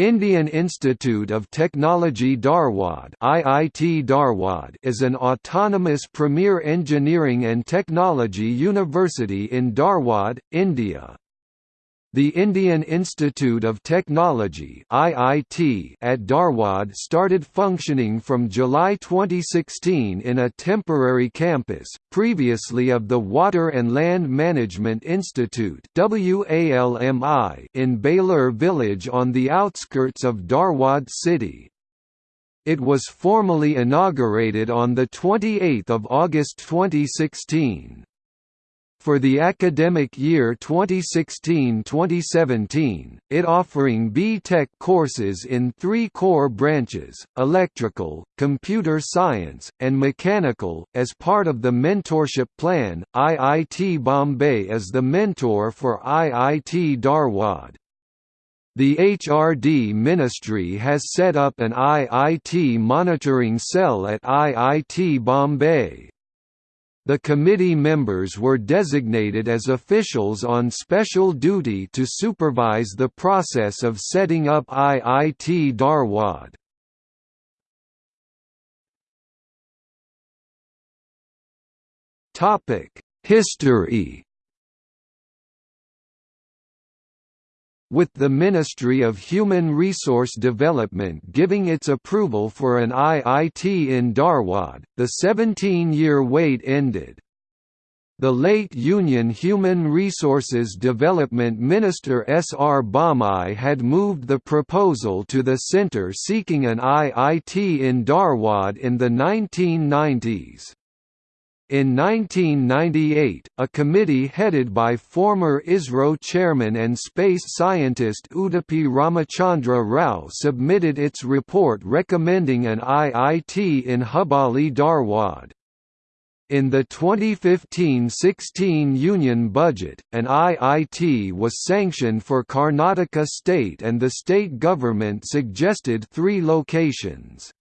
Indian Institute of Technology Dharwad IIT Dharwad is an autonomous premier engineering and technology university in Dharwad, India. The Indian Institute of Technology (IIT) at Dharwad started functioning from July 2016 in a temporary campus, previously of the Water and Land Management Institute (WALMI) in Belur village on the outskirts of Dharwad city. It was formally inaugurated on the 28th of August 2016. For the academic year 2016–2017, it offering B.Tech courses in three core branches, electrical, computer science, and mechanical. As part of the mentorship plan, IIT Bombay is the mentor for IIT Dharwad. The HRD Ministry has set up an IIT monitoring cell at IIT Bombay. The committee members were designated as officials on special duty to supervise the process of setting up IIT Dharwad. History with the Ministry of Human Resource Development giving its approval for an IIT in Dharwad, the 17-year wait ended. The late Union Human Resources Development Minister S. R. Bommai had moved the proposal to the centre seeking an IIT in Dharwad in the 1990s. In 1998, a committee headed by former ISRO chairman and space scientist Udupi Ramachandra Rao submitted its report recommending an IIT in Hubballi Dharwad. In the 2015–16 Union Budget, an IIT was sanctioned for Karnataka state and the state government suggested three locations.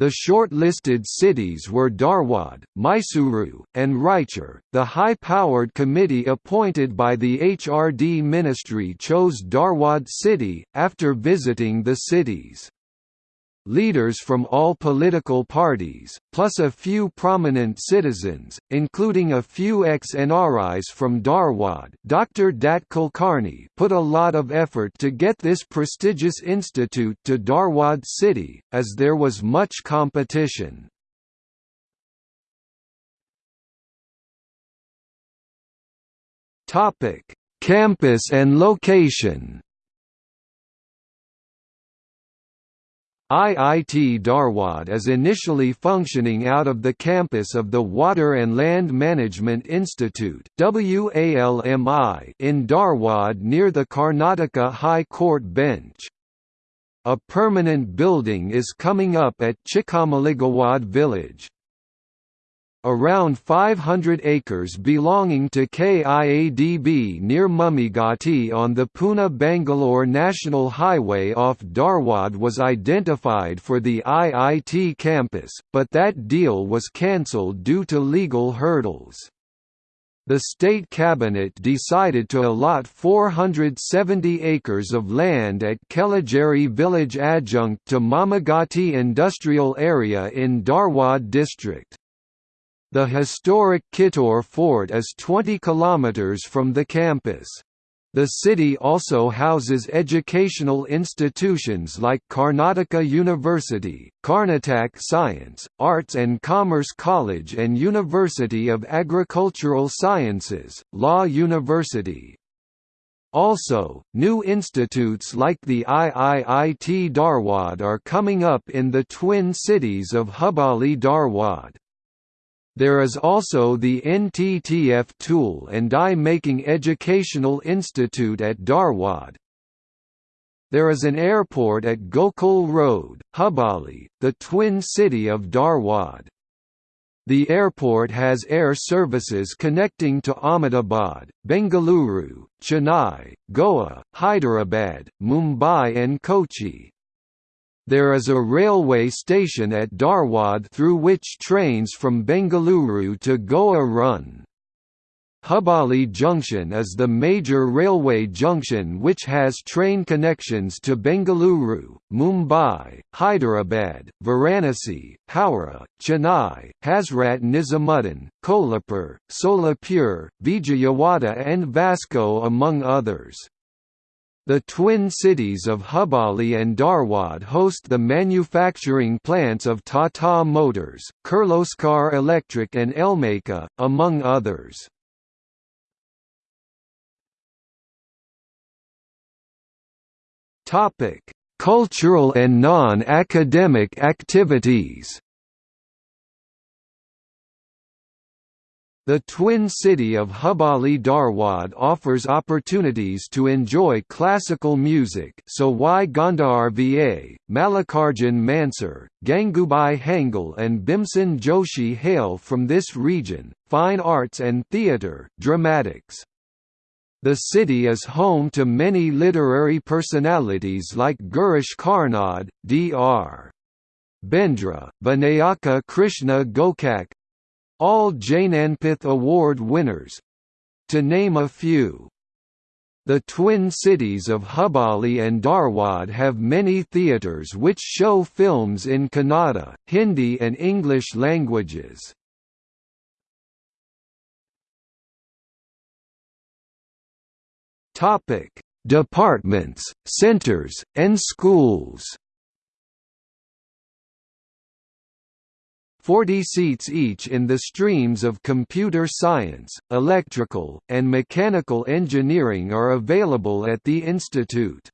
The short-listed cities were Dharwad, Mysuru, and Raichur. The high-powered committee appointed by the HRD ministry chose Dharwad city, after visiting the cities. Leaders from all political parties, plus a few prominent citizens, including a few ex-NRIs from Dharwad Dr. Dat Kulkarni put a lot of effort to get this prestigious institute to Dharwad city, as there was much competition. Campus and location IIT Dharwad is initially functioning out of the campus of the Water and Land Management Institute in Dharwad near the Karnataka High Court bench. A permanent building is coming up at Chikkamalligawad village. Around 500 acres belonging to KIADB near Mummigatti on the Pune-Bangalore National Highway off Dharwad was identified for the IIT campus, but that deal was cancelled due to legal hurdles. The state cabinet decided to allot 470 acres of land at Kelageri village adjunct to Mummigatti industrial area in Dharwad district. The historic Kittur Fort is 20 km from the campus. The city also houses educational institutions like Karnataka University, Karnataka Science, Arts and Commerce College and University of Agricultural Sciences, Law University. Also, new institutes like the IIIT Dharwad are coming up in the twin cities of Hubballi Dharwad. There is also the NTTF Tool and Die Making Educational Institute at Dharwad. There is an airport at Gokul Road, Hubballi, the twin city of Dharwad. The airport has air services connecting to Ahmedabad, Bengaluru, Chennai, Goa, Hyderabad, Mumbai and Kochi. There is a railway station at Dharwad through which trains from Bengaluru to Goa run. Hubballi Junction is the major railway junction which has train connections to Bengaluru, Mumbai, Hyderabad, Varanasi, Howrah, Chennai, Hazrat Nizamuddin, Kolhapur, Solapur, Vijayawada and Vasco among others. The twin cities of Hubballi and Dharwad host the manufacturing plants of Tata Motors, Kirloskar Electric and Elmaca, among others. Cultural and non-academic activities. The twin city of Hubballi Dharwad offers opportunities to enjoy classical music Sawai Gandharva, Mallikarjun Mansur, Gangubai Hangal and Bhimsen Joshi hail from this region, fine arts and theatre dramatics. The city is home to many literary personalities like Girish Karnad, Dr. Bendre, Vinayaka Krishna Gokak all Jnanpith Award winners to name a few. The twin cities of Hubballi and Dharwad have many theatres which show films in Kannada, Hindi and English languages. Departments, centers, and schools. 40 seats each in the streams of computer science, electrical, and mechanical engineering are available at the institute.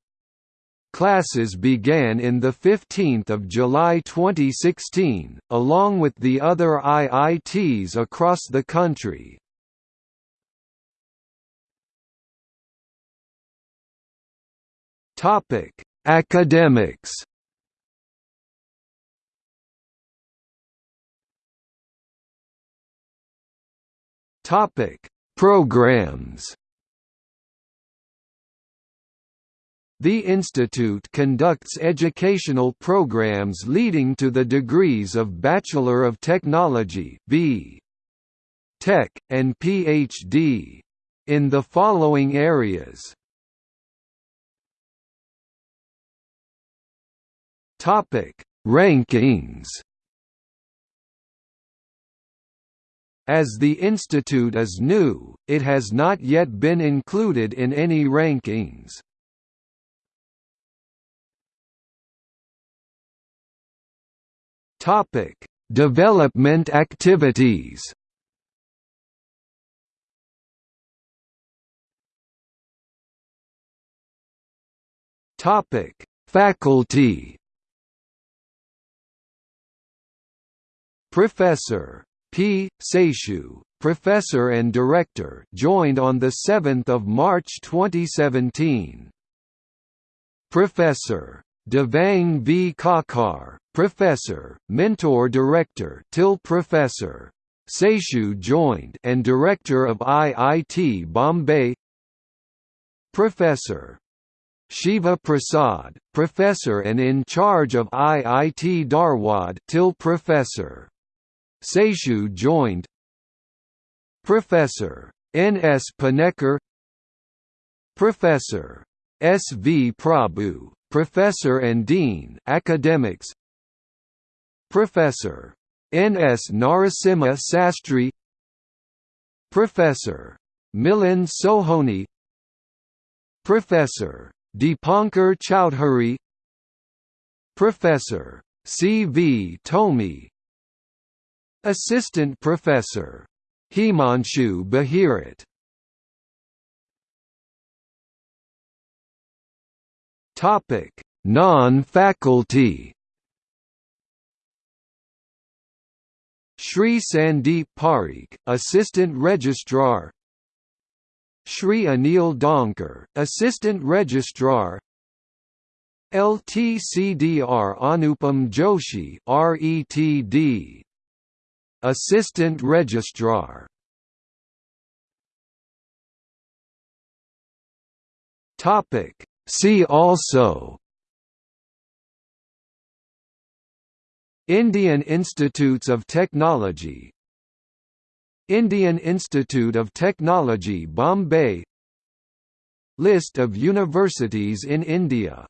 Classes began in 15 July 2016, along with the other IITs across the country. Academics. Topic: Programs. The institute conducts educational programs leading to the degrees of Bachelor of Technology (B. Tech) and PhD in the following areas. Topic: Rankings. As the institute is new, it has not yet been included in any rankings. Topic: Development activities. Topic: Faculty. Professor P. Seshu, Professor and Director joined on 7 March 2017. Professor. Devang V. Khakhar, Professor, Mentor Director till Professor. Seshu joined and Director of IIT Bombay Professor. Shiva Prasad, Professor and in charge of IIT Dharwad till Professor. Seshu joined Professor. N. S. Panekkar Professor. S. V. Prabhu, Professor and Dean Academics Professor. N. S. Narasimha Sastry Professor. Milan Sohoni Professor. Deepankar Chowdhury Professor. C. V. Tomi Assistant Professor. Himanshu Bahirat Topic: Non-faculty. Shri Sandeep Parikh, Assistant Registrar. Shri Anil Donkar, Assistant Registrar. LTCDR Anupam Joshi, RETD. Assistant Registrar. Topic. See also. Indian Institutes of Technology. Indian Institute of Technology Bombay. List of universities in India